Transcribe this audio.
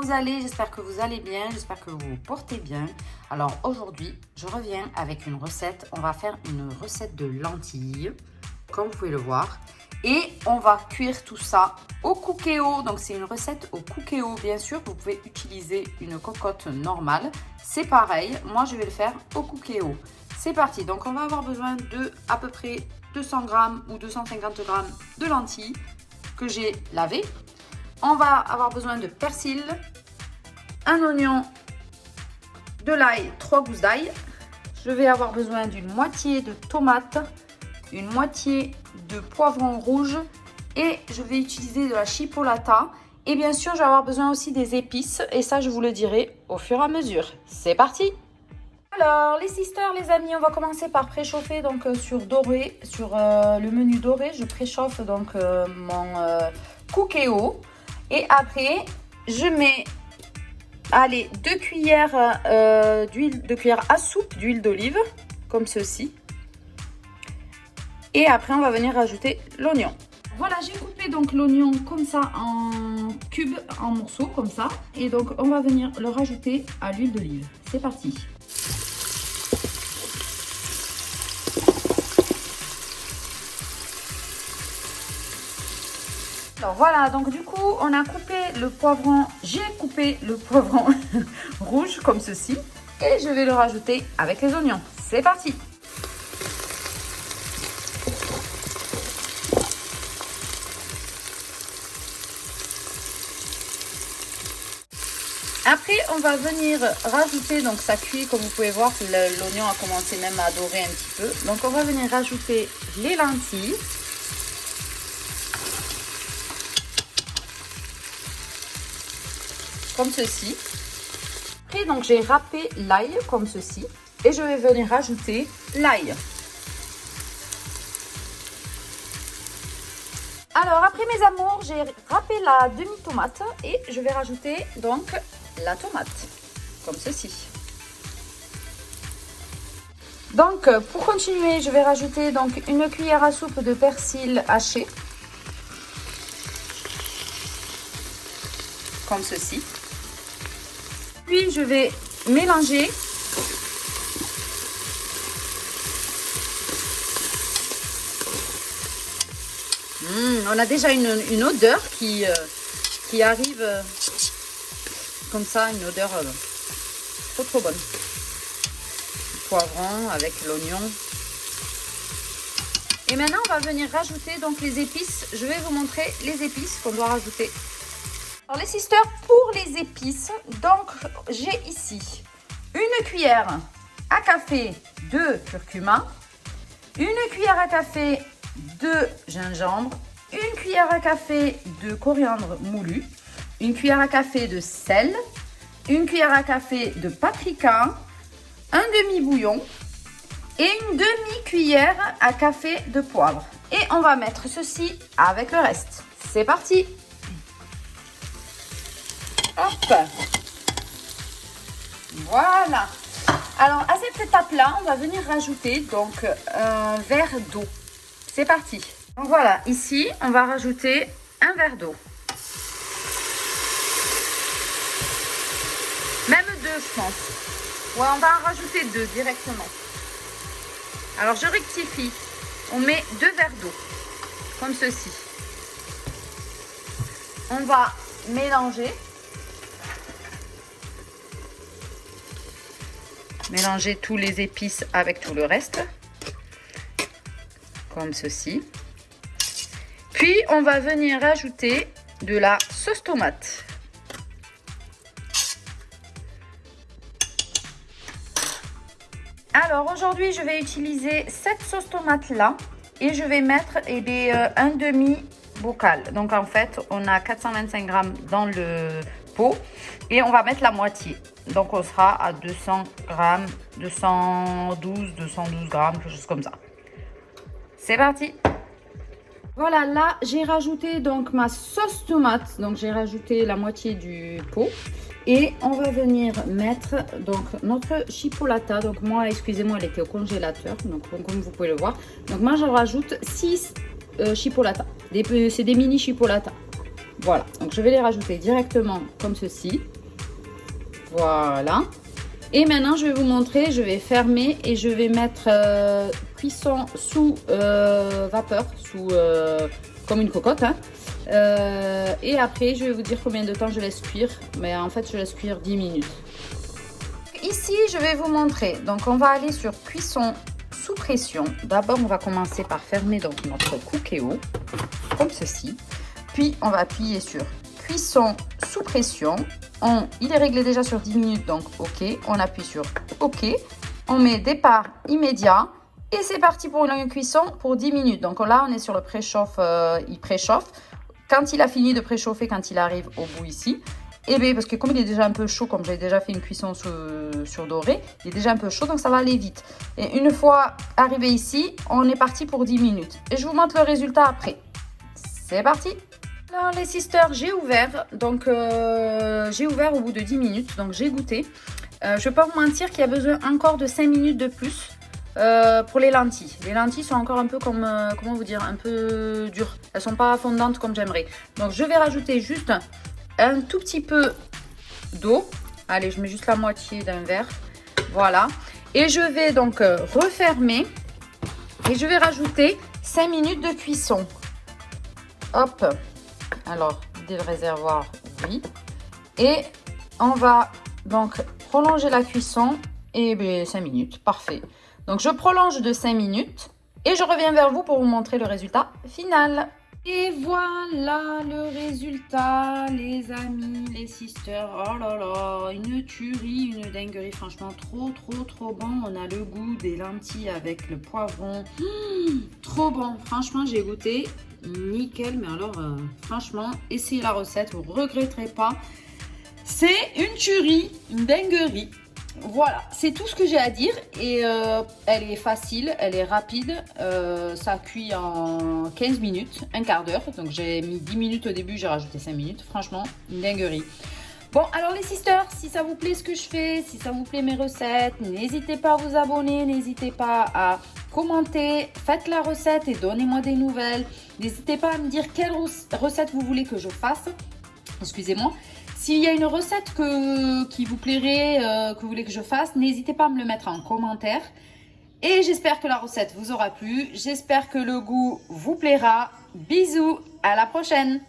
vous allez J'espère que vous allez bien, j'espère que vous portez bien. Alors aujourd'hui, je reviens avec une recette. On va faire une recette de lentilles, comme vous pouvez le voir. Et on va cuire tout ça au cookéo. Donc c'est une recette au cookéo, bien sûr. Vous pouvez utiliser une cocotte normale. C'est pareil, moi je vais le faire au cookéo. C'est parti, donc on va avoir besoin de à peu près 200 grammes ou 250 grammes de lentilles que j'ai lavées. On va avoir besoin de persil, un oignon, de l'ail, trois gousses d'ail. Je vais avoir besoin d'une moitié de tomate, une moitié de poivron rouge et je vais utiliser de la chipolata. Et bien sûr, je vais avoir besoin aussi des épices et ça, je vous le dirai au fur et à mesure. C'est parti alors, les sisters, les amis, on va commencer par préchauffer donc euh, sur doré, sur euh, le menu doré. Je préchauffe donc euh, mon cookéo. Et après, je mets, allez, deux cuillères deux cuillères à soupe d'huile d'olive, comme ceci. Et après, on va venir rajouter l'oignon. Voilà, j'ai coupé donc l'oignon comme ça en cubes, en morceaux comme ça. Et donc, on va venir le rajouter à l'huile d'olive. C'est parti. Alors voilà, donc du coup, on a coupé le poivron, j'ai coupé le poivron rouge comme ceci. Et je vais le rajouter avec les oignons. C'est parti Après, on va venir rajouter, donc ça cuit, comme vous pouvez voir, l'oignon a commencé même à dorer un petit peu. Donc on va venir rajouter les lentilles. Comme ceci. Après, donc j'ai râpé l'ail comme ceci. Et je vais venir rajouter l'ail. Alors, après mes amours, j'ai râpé la demi-tomate et je vais rajouter donc la tomate, comme ceci. Donc, pour continuer, je vais rajouter donc une cuillère à soupe de persil haché. Comme ceci. Je vais mélanger. Mmh, on a déjà une, odeur qui, euh, arrive comme ça, une odeur euh, trop trop bonne. poivron avec l'oignon. Et maintenant, on va venir rajouter donc les épices. Je vais vous montrer les épices qu'on doit rajouter. Alors les sisters, pour les épices, donc j'ai ici une cuillère à café de curcuma, une cuillère à café de gingembre, une cuillère à café de coriandre moulu, une cuillère à café de sel, une cuillère à café de paprika, un demi-bouillon et une demi-cuillère à café de poivre. Et on va mettre ceci avec le reste. C'est parti Hop Voilà Alors, à cette étape-là, on va venir rajouter donc un verre d'eau. C'est parti Donc voilà, ici, on va rajouter un verre d'eau. Même deux, je pense. Ouais, on va en rajouter deux directement. Alors, je rectifie. On met deux verres d'eau, comme ceci. On va mélanger. Mélanger tous les épices avec tout le reste. Comme ceci. Puis, on va venir ajouter de la sauce tomate. Alors aujourd'hui, je vais utiliser cette sauce tomate là et je vais mettre eh bien, euh, un demi Donc en fait, on a 425 grammes dans le pot et on va mettre la moitié. Donc on sera à 200 grammes, 212, 212 grammes, quelque chose comme ça. C'est parti voilà, là, j'ai rajouté donc ma sauce tomate. Donc, j'ai rajouté la moitié du pot. Et on va venir mettre donc notre chipolata. Donc moi, excusez-moi, elle était au congélateur. Donc comme vous pouvez le voir. Donc moi, je rajoute 6 euh. C'est des mini chipolata. Voilà, donc je vais les rajouter directement comme ceci. Voilà. Et maintenant, je vais vous montrer, je vais fermer et je vais mettre euh, cuisson sous euh, vapeur, sous euh, comme une cocotte. Hein. et après, je vais vous dire combien de temps je laisse cuire. Mais en fait, je laisse cuire 10 minutes. Ici, je vais vous montrer. Donc, on va aller sur cuisson sous pression. D'abord, on va commencer par fermer donc notre cookéo, comme ceci. Puis, on va appuyer sur cuisson sous pression. On, il est réglé déjà sur 10 minutes, donc OK. On appuie sur OK. On met départ immédiat. Et c'est parti pour une cuisson pour 10 minutes. Donc là, on est sur le préchauffe, euh, il préchauffe. Quand il a fini de préchauffer, quand il arrive au bout ici, et eh bien parce que comme il est déjà un peu chaud, comme j'ai déjà fait une cuisson sur, sur, doré, il est déjà un peu chaud, donc ça va aller vite. Et une fois arrivé ici, on est parti pour 10 minutes. Et je vous montre le résultat après. C'est parti alors les sisters, j'ai ouvert, donc euh, j'ai ouvert au bout de 10 minutes, donc j'ai goûté. Euh, je ne vais pas vous mentir qu'il y a besoin encore de 5 minutes de plus euh, pour les lentilles. Les lentilles sont encore un peu comme, comment vous dire, un peu dures. Elles sont pas fondantes comme j'aimerais. Donc je vais rajouter juste un tout petit peu d'eau. Allez, je mets juste la moitié d'un verre. Voilà. Et je vais donc refermer et je vais rajouter 5 minutes de cuisson. Hop alors, dès le réservoir, oui. Et on va donc prolonger la cuisson et 5 ben, minutes. Parfait. Donc, je prolonge de 5 minutes et je reviens vers vous pour vous montrer le résultat final. Et voilà le résultat, les amis, les sisters. Oh là là, une tuerie, une dinguerie. Franchement, trop, trop, trop bon. On a le goût des lentilles avec le poivron. Mmh, trop bon. Franchement, j'ai goûté nickel. Mais alors, euh, franchement, essayez la recette, vous regretterez pas. C'est une tuerie, une dinguerie. Voilà, c'est tout ce que j'ai à dire. Et euh, elle est facile, elle est rapide. Euh, ça cuit en 15 minutes, un quart d'heure. Donc j'ai mis 10 minutes au début, j'ai rajouté 5 minutes. Franchement, une dinguerie. Bon, alors les sisters, si ça vous plaît ce que je fais, si ça vous plaît mes recettes, n'hésitez pas à vous abonner, n'hésitez pas à commenter, faites la recette et donnez-moi des nouvelles. N'hésitez pas à me dire quelle recette vous voulez que je fasse. Excusez-moi. S'il y a une recette que, qui vous plairait, euh, que vous voulez que je fasse, n'hésitez pas à me le mettre en commentaire. Et j'espère que la recette vous aura plu. J'espère que le goût vous plaira. Bisous, à la prochaine